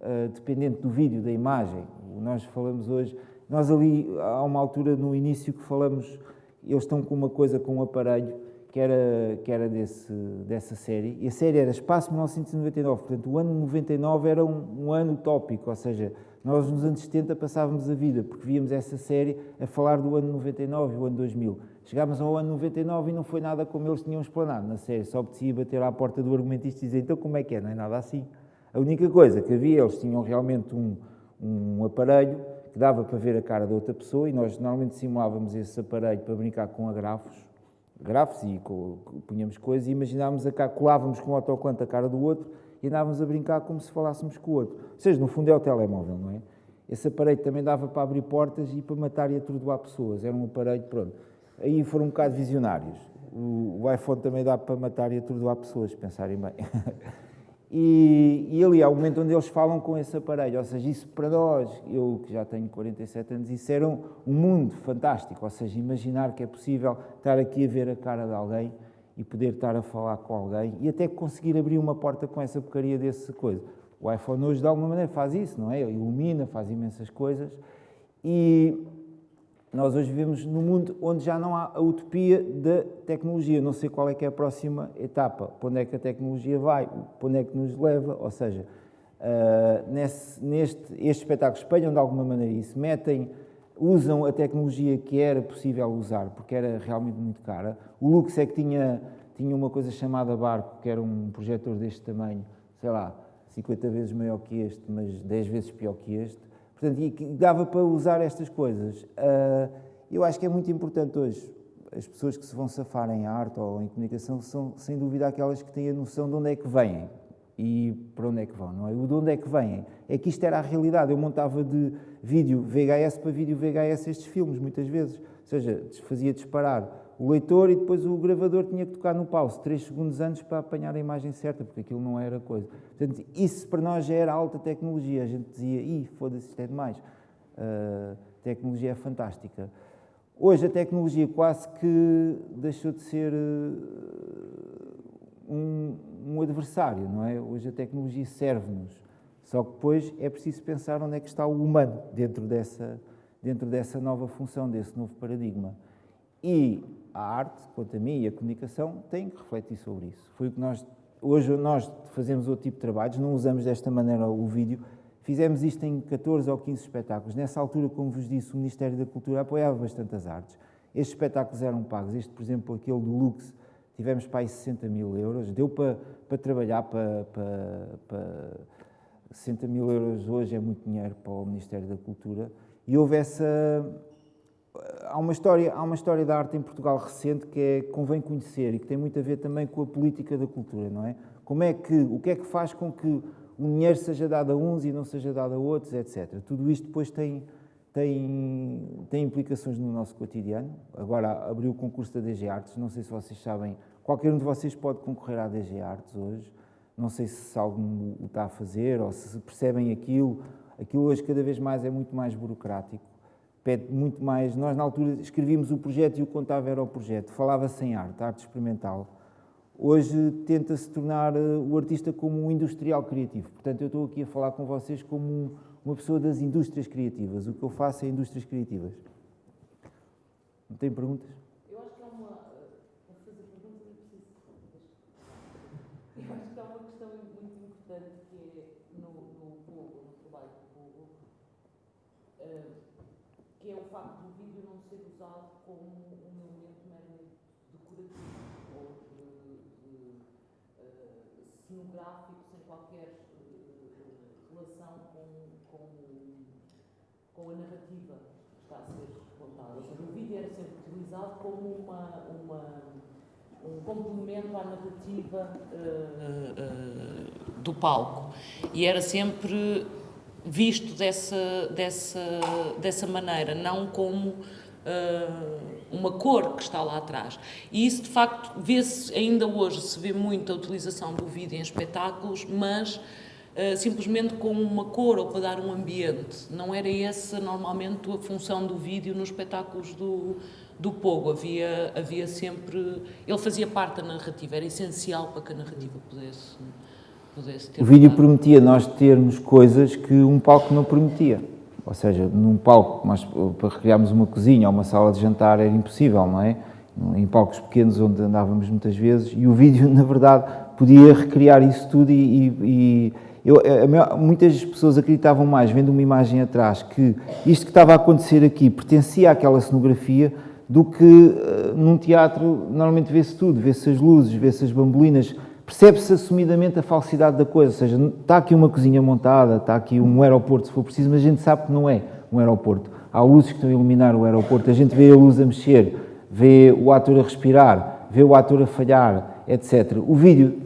Speaker 2: uh, dependente do vídeo, da imagem. Nós falamos hoje. Nós ali, há uma altura no início que falamos, eles estão com uma coisa, com um aparelho que era, que era desse, dessa série, e a série era Espaço 1999, portanto o ano 99 era um, um, ano utópico, ou seja, nós nos anos 70 passávamos a vida, porque víamos essa série a falar do ano 99 e o ano 2000. Chegámos ao ano 99 e não foi nada como eles tinham explanado na série, só apetecia bater à porta do argumentista e dizer, então como é que é? Não é nada assim. A única coisa que havia, eles tinham realmente um, um aparelho que dava para ver a cara da outra pessoa e nós normalmente simulávamos esse aparelho para brincar com agrafos, grafos e punhamos coisas e imaginávamos a cá, colávamos com o autocolante a cara do outro e andávamos a brincar como se falássemos com o outro. Ou seja, no fundo é o telemóvel, não é? Esse aparelho também dava para abrir portas e para matar e atordoar pessoas. Era um aparelho, pronto. Aí foram um bocado visionários. O, o iPhone também dá para matar e atordoar pessoas, pensarem bem. E, e, ali há o momento onde eles falam com esse aparelho, ou seja, isso para nós, eu que já tenho 47 anos, isso era um, um, mundo fantástico, ou seja, imaginar que é possível estar aqui a ver a cara de alguém e poder estar a falar com alguém e até conseguir abrir uma porta com essa porcaria desse coisa. O iPhone hoje de alguma maneira faz isso, não é? Ele ilumina, faz imensas coisas e nós hoje vivemos num mundo onde já não há a utopia da tecnologia. Não sei qual é que é a próxima etapa, para onde é que a tecnologia vai, para onde é que nos leva. Ou seja, uh, nesse, neste, estes espetáculos espelham de alguma maneira isso, metem, usam a tecnologia que era possível usar, porque era realmente muito cara. O Lux é que tinha, tinha uma coisa chamada Barco, que era um projetor deste tamanho, sei lá, 50 vezes maior que este, mas 10 vezes pior que este Portanto, e dava para usar estas coisas. Uh, eu acho que é muito importante hoje. As pessoas que se vão safar em arte ou em comunicação são, sem dúvida, aquelas que têm a noção de onde é que vêm e para onde é que vão, não é? O de onde é que vêm. É que isto era a realidade. Eu montava de vídeo VHS para vídeo VHS estes filmes, muitas vezes. Ou seja, fazia disparar o leitor e depois o gravador tinha que tocar no pause 3 segundos antes para apanhar a imagem certa, porque aquilo não era coisa. Portanto, isso para nós já era alta tecnologia. A gente dizia, ih, foda-se, isto é demais. Uh, tecnologia é fantástica. Hoje a tecnologia quase que deixou de ser uh, um, um adversário, não é? Hoje a tecnologia serve-nos. Só que depois é preciso pensar onde é que está o humano dentro dessa, dentro dessa nova função, desse novo paradigma. E a arte, quanto a mim, e a comunicação têm que refletir sobre isso. Foi o que nós, hoje nós fazemos outro tipo de trabalhos, não usamos desta maneira o vídeo, fizemos isto em 14 ou 15 espetáculos. Nessa altura, como vos disse, o Ministério da Cultura apoiava bastante as artes. Estes espetáculos eram pagos, este, por exemplo, aquele do Lux, tivemos para aí 60 mil euros, deu para, para trabalhar para, para, para 60 mil euros hoje é muito dinheiro para o Ministério da Cultura, e houve essa há uma história há uma história da arte em Portugal recente que é convém conhecer e que tem muito a ver também com a política da cultura não é? Como é que o que é que faz com que o dinheiro seja dado a uns e não seja dado a outros etc tudo isto depois tem tem tem implicações no nosso cotidiano. Agora abriu o concurso da DG Artes. Não sei se vocês sabem qualquer um de vocês pode concorrer à DG Artes hoje. Não sei se algum o está a fazer ou se percebem aquilo. Aquilo hoje cada vez mais é muito mais burocrático pede muito mais. Nós, na altura, escrevíamos o projeto e o contava era o projeto. Falava-se em arte, arte experimental. Hoje tenta-se tornar eh, o artista como um industrial criativo. Portanto, eu estou aqui a falar com vocês como uma pessoa das indústrias criativas. O que eu faço é indústrias criativas. Não tem perguntas?
Speaker 22: Eu acho que há uma. Para fazer perguntas é preciso. Eu acho que há uma questão muito importante que é no, no povo, no trabalho do povo. Uh, que é o facto do vídeo não ser usado como um elemento meramente decorativo ou de, de, uh, cenográfico sem qualquer uh, relação com, com, com a narrativa que está a ser contada. Ou seja, o vídeo era sempre utilizado como uma, uma um complemento à narrativa uh, do palco. E era sempre visto dessa, dessa, dessa maneira, não como uh, uma cor que está lá atrás. E isso, de facto, vê-se, ainda hoje se vê muito a utilização do vídeo em espetáculos, mas uh, simplesmente com uma cor ou para dar um ambiente. Não era essa normalmente a função do vídeo nos espetáculos do, do Pogo. Havia, havia sempre. Ele fazia parte da narrativa, era essencial para que a narrativa pudesse.
Speaker 2: O vídeo permitia nós termos coisas que um palco não permitia. Ou seja, num palco, mas para recriarmos uma cozinha ou uma sala de jantar era impossível, não é? Em palcos pequenos onde andávamos muitas vezes, e o vídeo, na verdade, podia recriar isso tudo e, e eu, maior, muitas pessoas acreditavam mais, vendo uma imagem atrás, que isto que estava a acontecer aqui pertencia àquela cenografia do que uh, num teatro normalmente vê-se tudo, vê-se as luzes, vê-se as bambolinas, percebe-se assumidamente a falsidade da coisa, ou seja, está aqui uma cozinha montada, está aqui um aeroporto se for preciso, mas a gente sabe que não é um aeroporto. Há luzes que estão a iluminar o aeroporto, a gente vê a luz a mexer, vê o ator a respirar, vê o ator a falhar, etc. O vídeo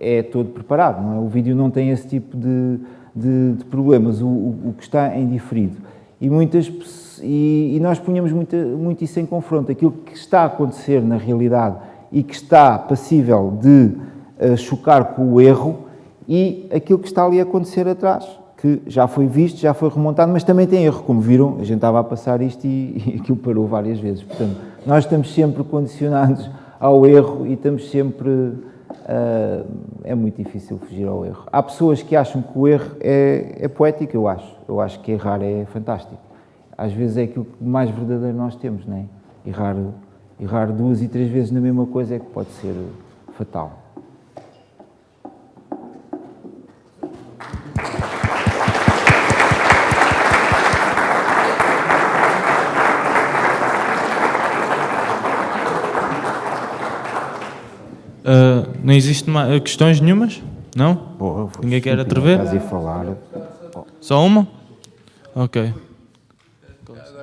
Speaker 2: é todo preparado, não é? O vídeo não tem esse tipo de, de, de problemas, o, o, o, que está em diferido. E, muitas, e, e nós punhamos muito isso em confronto, aquilo que está a acontecer na realidade e que está passível de uh, chocar com o erro e aquilo que está ali a acontecer atrás, que já foi visto, já foi remontado, mas também tem erro, como viram, a gente estava a passar isto e, e aquilo parou várias vezes. Portanto, nós estamos sempre condicionados ao erro e estamos sempre... Uh, é muito difícil fugir ao erro. Há pessoas que acham que o erro é, é poético, eu acho. Eu acho que errar é fantástico. Às vezes é aquilo que mais verdadeiro nós temos, não é? Errar errar duas e três vezes na mesma coisa é que pode ser fatal.
Speaker 1: Uh, não existe mais, questões nenhumas? Não?
Speaker 2: Boa,
Speaker 1: Ninguém quer atrever?
Speaker 2: Estás a falar.
Speaker 1: Só uma? Ok.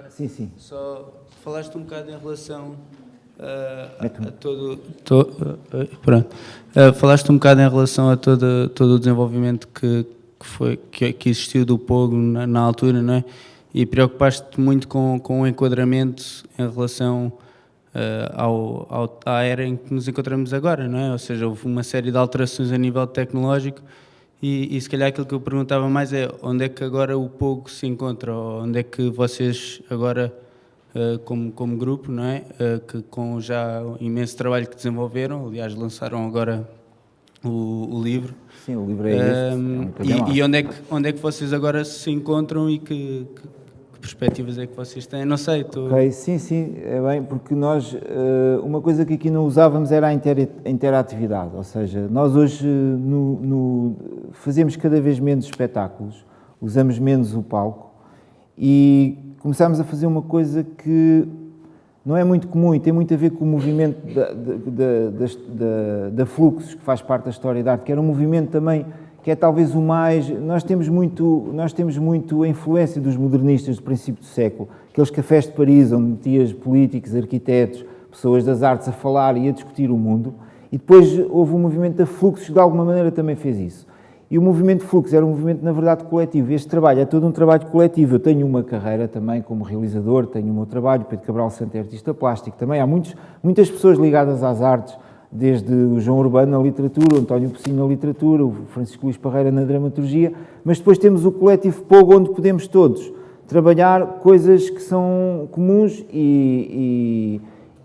Speaker 2: Sim, sim.
Speaker 23: Só falaste um bocado em relação a, a todo, to, uh, pronto. Uh, falaste um bocado em relação a todo, todo o desenvolvimento que, que, foi, que, que existiu do Pogo na, na, altura, não é? E preocupaste-te muito com, com o enquadramento em relação uh, ao, ao, à era em que nos encontramos agora, não é? Ou seja, houve uma série de alterações a nível tecnológico e, e se calhar aquilo que eu perguntava mais é onde é que agora o Pogo se encontra, ou onde é que vocês agora uh, como, como grupo, não é? Uh, que com já o imenso trabalho que desenvolveram, aliás, lançaram agora o, o livro.
Speaker 2: Sim, o livro é este. é um
Speaker 23: e, e onde, é que, onde é que vocês agora se encontram e que, que, que perspectivas é que vocês têm? Não sei. Tô...
Speaker 2: Ok, sim, sim, é bem, porque nós, uh, uma coisa que aqui não usávamos era a inter, interatividade, ou seja, nós hoje no, no, fazemos cada vez menos espetáculos, usamos menos o palco e começámos a fazer uma coisa que não é muito comum e tem muito a ver com o movimento da, da, Fluxos, que faz parte da história da arte, que era um movimento também que é talvez o mais... Nós temos muito, nós temos muito a influência dos modernistas do princípio do século, aqueles cafés de Paris, onde metias políticos, arquitetos, pessoas das artes a falar e a discutir o mundo, e depois houve um movimento da Fluxos que de alguma maneira também fez isso. E o movimento Fluxo era um movimento, na verdade, coletivo. Este trabalho é todo um trabalho coletivo. Eu tenho uma carreira também como realizador, tenho o meu trabalho, Pedro Cabral Santo é artista plástico. Também há muitos, muitas pessoas ligadas às artes, desde o João Urbano na literatura, o António Pocinho na literatura, o Francisco Luís Parreira na dramaturgia, mas depois temos o coletivo Pogo, onde podemos todos trabalhar coisas que são comuns e,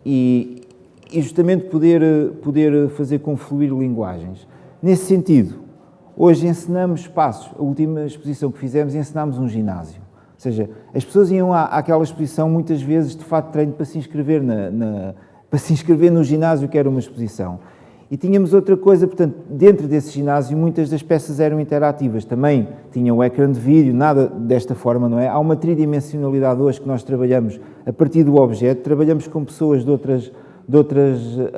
Speaker 2: e, e justamente poder, poder fazer confluir linguagens. Nesse sentido, Hoje ensinamos espaços. A última exposição que fizemos, ensinámos um ginásio. Ou seja, as pessoas iam à, àquela exposição muitas vezes de fato de treino para se inscrever, na, na, para se inscrever no ginásio que era uma exposição. E tínhamos outra coisa, portanto, dentro desse ginásio muitas das peças eram interativas. Também tinha o ecrã de vídeo, nada desta forma, não é? Há uma tridimensionalidade hoje que nós trabalhamos a partir do objeto, trabalhamos com pessoas de outras, de outras uh,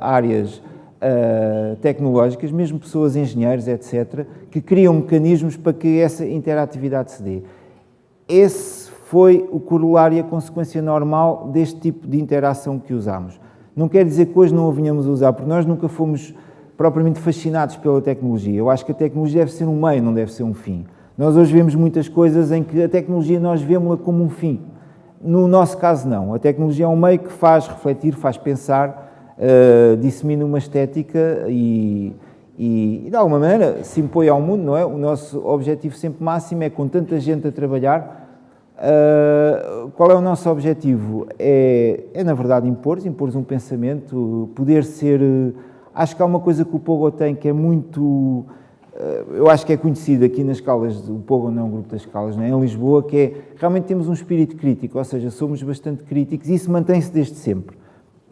Speaker 2: áreas uh, tecnológicas, mesmo pessoas, engenheiros, etc., que criam mecanismos para que essa interatividade se dê. Esse foi o corolário e a consequência normal deste tipo de interação que usamos. Não quer dizer que hoje não a venhamos a usar, porque nós nunca fomos propriamente fascinados pela tecnologia. Eu acho que a tecnologia deve ser um meio, não deve ser um fim. Nós hoje vemos muitas coisas em que a tecnologia nós vemos-la como um fim. No nosso caso, não. A tecnologia é um meio que faz refletir, faz pensar, uh, dissemina uma estética e, e, de alguma maneira se impõe ao mundo, não é? O nosso objetivo sempre máximo é com tanta gente a trabalhar, Uh, qual é o nosso objetivo? É, é na verdade impor, impor um pensamento, poder ser. Acho que há uma coisa que o Pogo tem que é muito. Eu acho que é conhecido aqui nas escalas, o Pogo não é um grupo das escalas, não é? em Lisboa, que é realmente temos um espírito crítico, ou seja, somos bastante críticos e isso mantém-se desde sempre.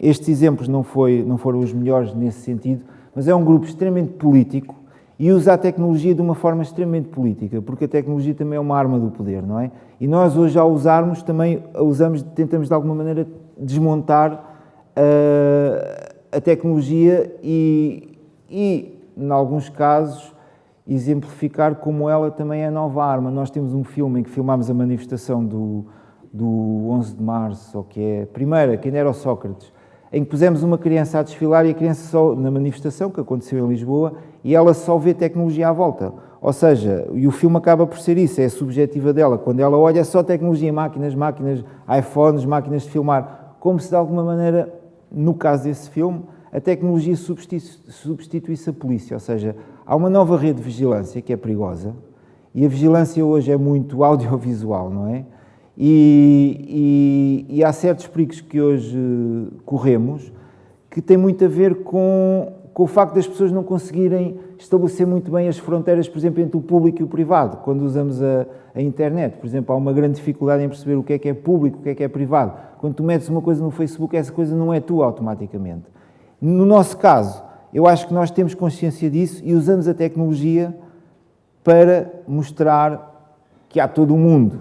Speaker 2: Estes exemplos não, foi, não foram os melhores nesse sentido, mas é um grupo extremamente político e usa a tecnologia de uma forma extremamente política, porque a tecnologia também é uma arma do poder, não é? E nós hoje, ao usarmos, também a usamos, tentamos de alguma maneira desmontar uh, a tecnologia e, e, em alguns casos, exemplificar como ela também é nova arma. Nós temos um filme em que filmámos a manifestação do, do 11 de março, ou que é a primeira, quem era o Sócrates, em que pusemos uma criança a desfilar e a criança só, na manifestação que aconteceu em Lisboa, e ela só vê tecnologia à volta. Ou seja, e o filme acaba por ser isso, é a subjetiva dela. Quando ela olha, é só tecnologia, máquinas, máquinas, iPhones, máquinas de filmar. Como se de alguma maneira, no caso desse filme, a tecnologia substituísse a polícia. Ou seja, há uma nova rede de vigilância que é perigosa e a vigilância hoje é muito audiovisual, não é? E, e, e há certos perigos que hoje corremos que têm muito a ver com com o facto das pessoas não conseguirem estabelecer muito bem as fronteiras, por exemplo, entre o público e o privado, quando usamos a, a, internet. Por exemplo, há uma grande dificuldade em perceber o que é que é público, o que é que é privado. Quando tu metes uma coisa no Facebook, essa coisa não é tua automaticamente. No nosso caso, eu acho que nós temos consciência disso e usamos a tecnologia para mostrar que há todo o mundo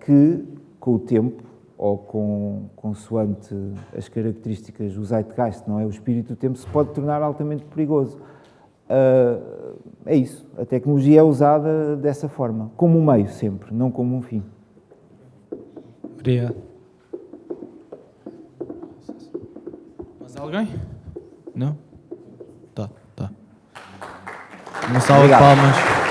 Speaker 2: que, com o tempo, ou com, consoante as características, o zeitgeist, não é? O espírito do tempo se pode tornar altamente perigoso. Uh, é isso. A tecnologia é usada dessa forma, como um meio sempre, não como um fim.
Speaker 1: Obrigado. Mais alguém? Não? Tá, tá. Uma salva de palmas.